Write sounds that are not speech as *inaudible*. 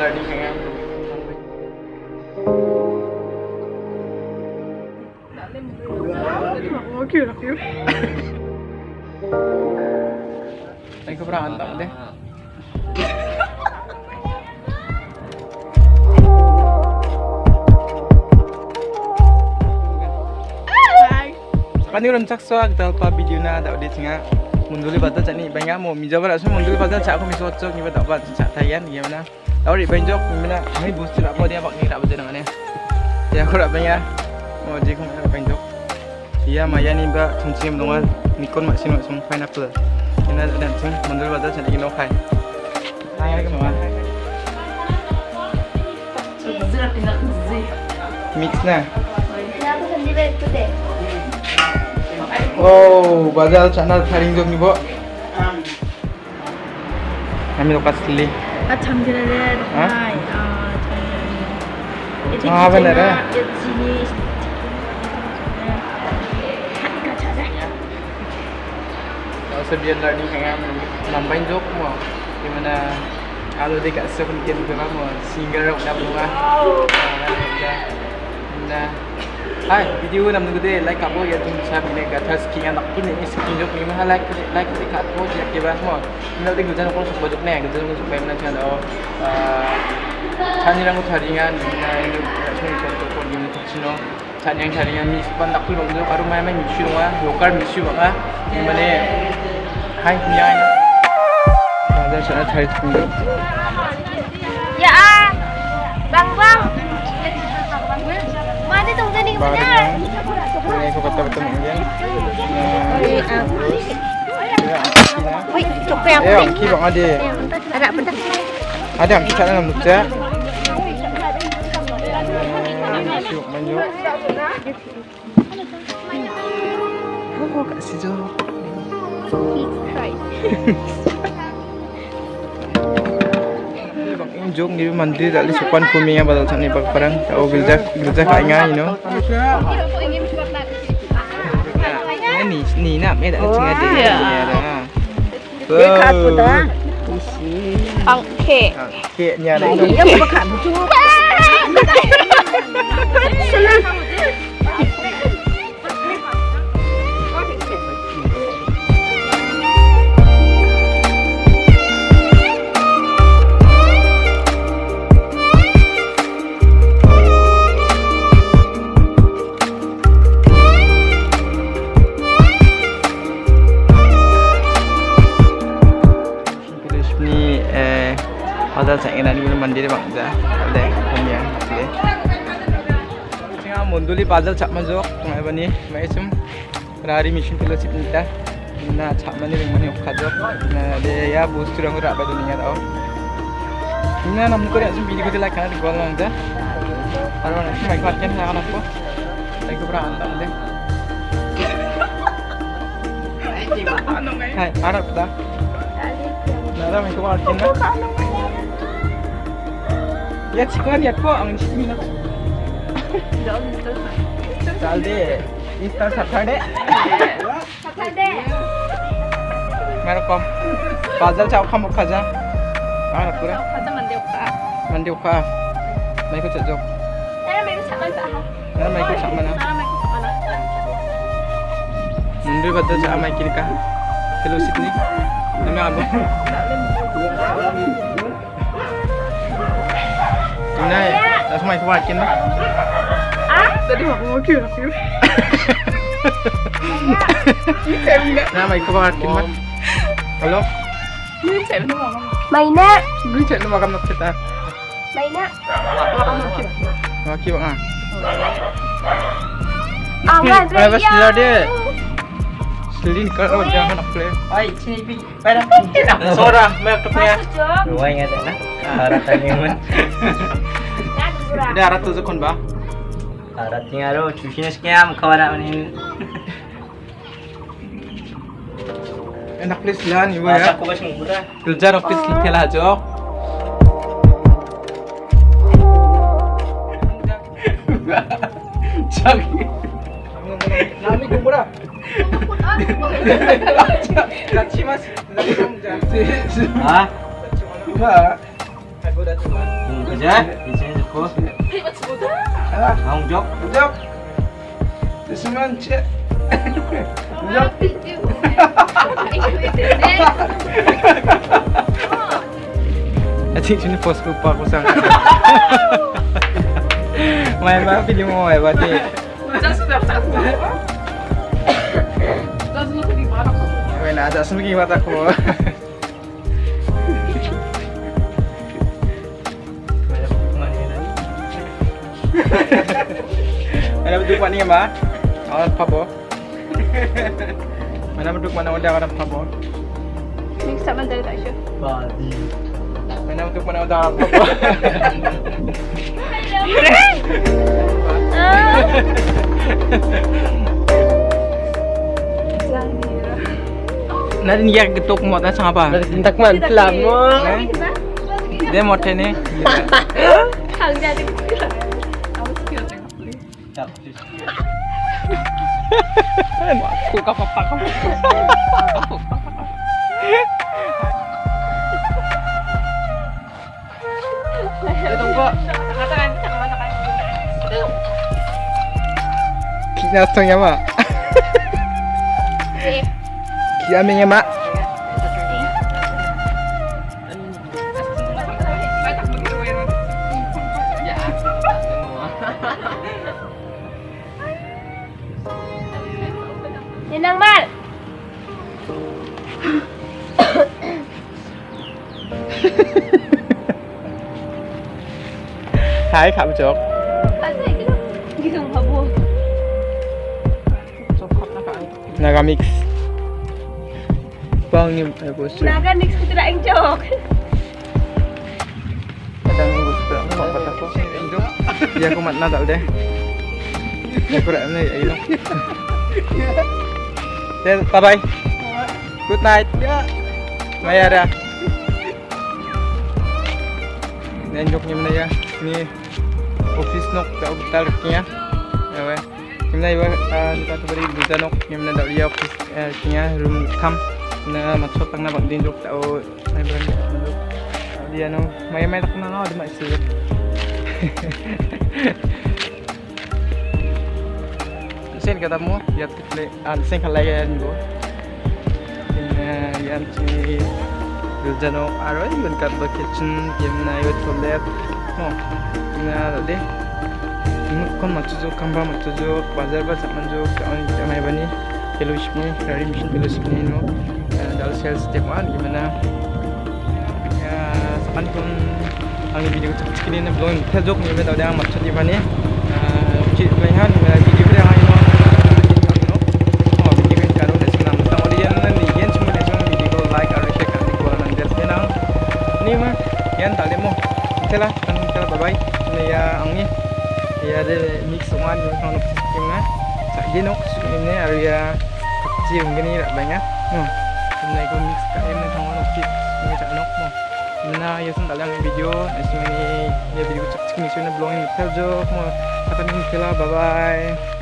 learning anh em kiểu là kiểu anh có pernah antam deh. Kan ni orang cak suak kita apa video na ada di tengah munduli baca cak ni banyak mau mijawa langsung munduli baca cak aku misal cak ni apa cak tayan gimana tahu di banjok gimana ini boost tidak apa dia pakai tak baca dengan ni ya aku tak banyak mau jadi kamu tak banjok iya maya ni ba tungsi mendongan nikon maksin maksum pineapple ini ada dan sing munduli baca cak ni no kai hai ke mama mix na Aku sendiri itu deh. Oh, bazar channel tharing jog nibo. Kami lokas li. À chăm cái này Hả? này à À, bên này đấy. cái gì Sebian learning ang am nambay jog mo. Gimana kalau dia kat sepentin tu kamu single rock dah bunga. Nah, hai video nam nunggu deh like kamu ya tuh saya ini kat atas skin anak ini ini skin jog ini mah like like di kat mo dia kira mo. Ini dia gujan aku suka jog nih, gujan aku suka mana cina oh. 찬이랑 자링한 나이는 나중에 저도 거기는 터치노 찬이랑 자링한 미스반 낙불 먹는 바로 마야만 미슈동아 요깔 미슈동아 이번에 하이 미안 맞아 전화 잘 듣는데 Ya, bang bang. Mana tu tadi Baru benar? ini aku kata betul mungkin Wih, cukup yang eh angki bang ade Ada betul. ada angki sana nam nukja Syuk manjuk Oh, kasih Bang Jong ni mandir dari sopan kumi yang badal sana bang parang. Tau gerja gerja kai ngai you know. Ni ni nak me dah tengah dia. Ya dah. Khát của ta Ang ke. Ni ada khát một chút Terus ada mandir bang dah ada yang sini. Tengah munduli pasal cak masuk tengah bani macam hari mission kilo sip nita. Na cak mani bang mani ukajok. Na de ya boost orang rak pada dunia tau. Ina nam ko yang video ko like kana di gol lang dah. Aro na mai kwat ken ha kana ko. 야 직원 예뻐? 응 시민아 쌀대 이스타 사탈대 사탈대 메로컴 바잘 차오 카모 카자. 아 그래 카자 만데 오카. 만데 오카. 마이크 쳐줘. 나랑 마이크 잠만 봐 나랑 마이크 잠만 봐 나랑 마이크 잠만 봐 눈들 받자 마이크니까. 헬로 시드니? 남양 안돼 Tunay, langsung may kuwat kin na. tadi mau mau kiểu là kiểu Na may kuwat kin man. Hello. như chạy nó mà Main nak. Gui chat na makam nak kita. Main nak. Maki bang ah. Awas Ay, bas nila dia. Selin kalau jangan nak play. Ay, sini pi. Pada. Sora, may aktok niya. Jom. Luway nga na. Haratan niyo man. Ada arat tu zakon ba? Harat niya ro. Chusinas kaya makawana manin. Eh, nak play sila ni ba Masa ya? ko ba siyang mura? Kerja office tela jo. Jagi. Nami kumbura. Kachi mas. Ha? Ka. Ako Hmm, kerja. Di sini cukup. Hei, what's good? Alah, Ang jok. jom. Sesuman cek. Wala, video. Ikaw ito din. Adik sini post lupa aku sang. *laughs* Main apa video mau main apa ni? Diyan sa left side mo. Diyan sa left side mo. Main ada sendiri mata aku. *laughs* *laughs* Mana betul buat ni mbak? Awak apa bo? Mana betul mana udah orang apa bo? Mix up man dari tak sure. Badi. Mana betul mana udah apa bo? Ah. Nanti dia ketuk muat dan sang apa? Tak man pelan mo. Eh? Dia muat ni. *laughs* Hang jadi. Aku kau apa kau? Tunggu. Katakan, katakan, katakan. Kita setengah mak. Hai khảo chốt. Asa gitu. Gitu babu. Naga mix. Bang ni eh bos. Naga mix ko tidak enjok. Kadang bos tak mau kata aku. Ya aku mat nak tak deh. Aku dah ni ayo. Then bye bye. Good night. Ya. Maya dah. Dan joknya mana ya? Ni office nok tak betul kinya. Ya weh. Kimna iwa kita tu beri buta nok kimna dak dia office kinya room kam na matsot tang na bang din jok tao ay berani jok. Dia no may may tak na no *laughs* di mai sir. Sen kata mo, ya tikle an sen kalai yan go. Yan si Guljano aro yun kat ba kitchen yun na yun toilet. No, na de. kon matsujo kamba matsujo bazar ba samanjo kawan jamai bani fellowship ni dari mission fellowship ni no dal sales step one gimana ya sakan kon ang video cek cek ini belum terjok ni betul dia matsujo di bani cik lehan video sana nak sikit mah. Tak je nak ini area kecil gini tak banyak. No. Ini aku mix kat ini sama nak sikit. Ini tak nak mo. Mana ya sen dalam video, ini ya video cek cek ni sana belum ini terjo mo. Akan ini bye bye.